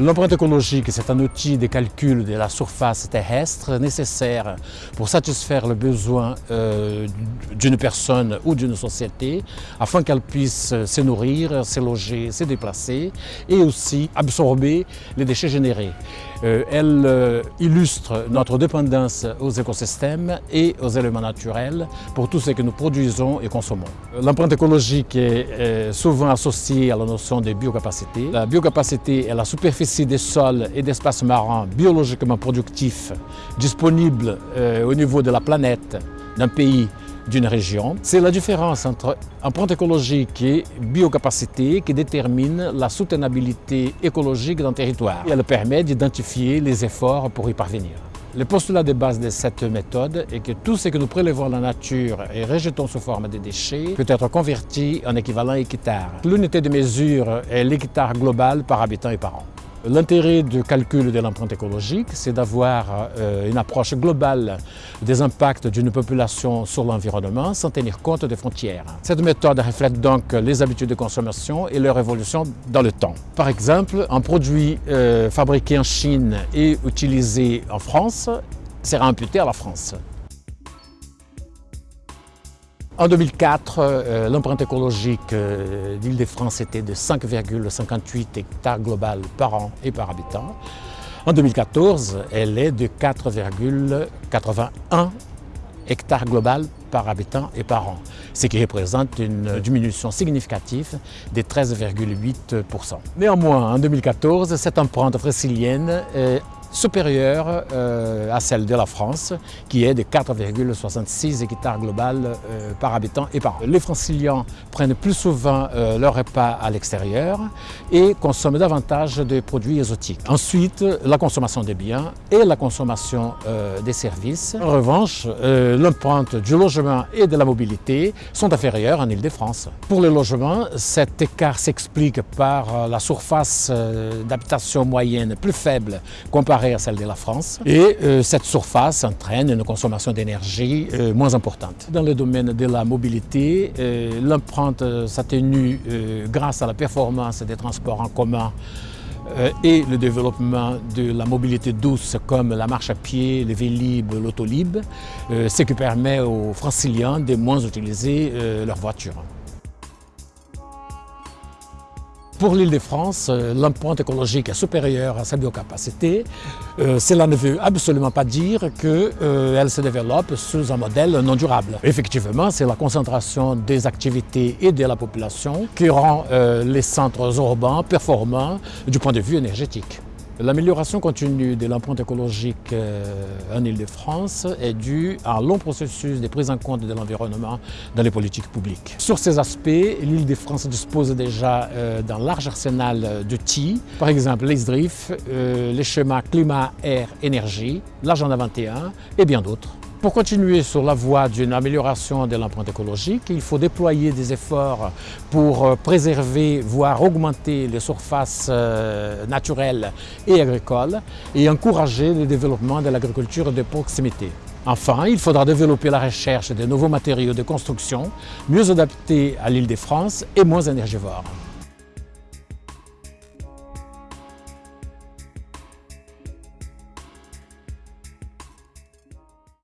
L'empreinte écologique, c'est un outil de calcul de la surface terrestre nécessaire pour satisfaire le besoin euh, d'une personne ou d'une société afin qu'elle puisse se nourrir, se loger, se déplacer et aussi absorber les déchets générés. Euh, elle euh, illustre notre dépendance aux écosystèmes et aux éléments naturels pour tout ce que nous produisons et consommons. L'empreinte écologique est souvent associée à la notion de biocapacité. La biocapacité est la superficie des sols et d'espaces marins biologiquement productifs disponibles euh, au niveau de la planète, d'un pays, d'une région. C'est la différence entre empreinte écologique et biocapacité qui détermine la soutenabilité écologique d'un territoire. Elle permet d'identifier les efforts pour y parvenir. Le postulat de base de cette méthode est que tout ce que nous prélevons dans la nature et rejetons sous forme de déchets peut être converti en équivalent hectare. L'unité de mesure est l'hectare global par habitant et par an. L'intérêt du calcul de l'empreinte écologique, c'est d'avoir euh, une approche globale des impacts d'une population sur l'environnement sans tenir compte des frontières. Cette méthode reflète donc les habitudes de consommation et leur évolution dans le temps. Par exemple, un produit euh, fabriqué en Chine et utilisé en France sera imputé à la France. En 2004, euh, l'empreinte écologique euh, d'Île-de-France était de 5,58 hectares global par an et par habitant. En 2014, elle est de 4,81 hectares global par habitant et par an, ce qui représente une diminution significative de 13,8%. Néanmoins, en 2014, cette empreinte francilienne supérieure euh, à celle de la France, qui est de 4,66 hectares global euh, par habitant et par an. Les franciliens prennent plus souvent euh, leur repas à l'extérieur et consomment davantage de produits exotiques. Ensuite, la consommation des biens et la consommation des services. En revanche, l'empreinte du logement et de la mobilité sont inférieures en Ile-de-France. Pour les logements, cet écart s'explique par la surface d'habitation moyenne plus faible comparée à celle de la France. Et euh, cette surface entraîne une consommation d'énergie euh, moins importante. Dans le domaine de la mobilité, euh, l'empreinte s'atténue grâce à la performance des transports en commun et le développement de la mobilité douce comme la marche à pied, le vélib, l'autolib, ce qui permet aux franciliens de moins utiliser leur voiture. Pour l'île de France, euh, l'empreinte écologique est supérieure à sa biocapacité. Euh, cela ne veut absolument pas dire qu'elle euh, se développe sous un modèle non durable. Effectivement, c'est la concentration des activités et de la population qui rend les centres urbains performants du point de vue énergétique. L'amélioration continue de l'empreinte écologique euh, en Ile-de-France est due à un long processus de prise en compte de l'environnement dans les politiques publiques. Sur ces aspects, l'Île-de-France dispose déjà euh, d'un large arsenal d'outils, par exemple les SDRIF, euh, les schémas climat-air-énergie, l'agenda 21 et bien d'autres. Pour continuer sur la voie d'une amélioration de l'empreinte écologique, il faut déployer des efforts pour euh, préserver, voire augmenter les surfaces euh, naturelles et agricoles et encourager le développement de l'agriculture de proximité. Enfin, il faudra développer la recherche de nouveaux matériaux de construction mieux adaptés à l'île de France et moins énergivores.